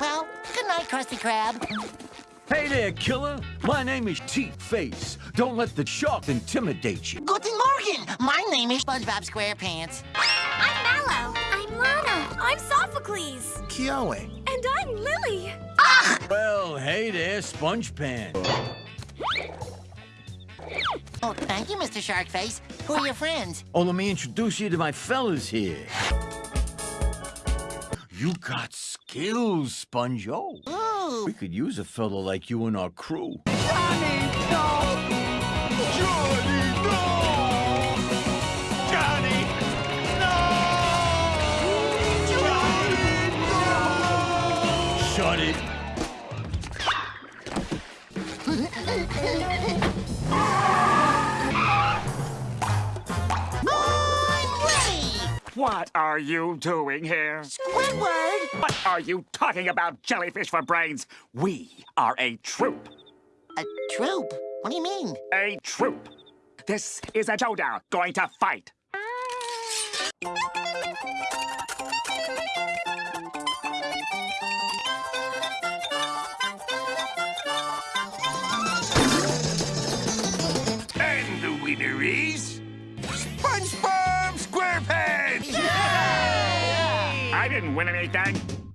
Well, good night, Krusty Krab. Hey there, killer. My name is Teeth Face. Don't let the shark intimidate you. Guten Morgen. My name is SpongeBob SquarePants. I'm Mallow. I'm Lana. I'm Sophocles. Kiawe. And I'm Lillie. Well, hey there, Sponge Pan. Oh, thank you, Mr. Sharkface. Who are your friends? Oh, let me introduce you to my fellas here. You got skills, Sponge-O. Oh, Ooh. We could use a fella like you in our crew. Johnny Go! Johnny Go! Johnny No! Shut it. What are you doing here? Squidward. What are you talking about, jellyfish for brains? We are a troop. A troop? What do you mean? A troop. This is a showdown going to fight. Ah. Winner is SpongeBob SquarePants! I didn't win anything.